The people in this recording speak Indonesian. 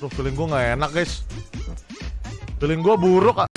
Tuh feeling gue gak enak guys. Feeling gue buruk. Ah.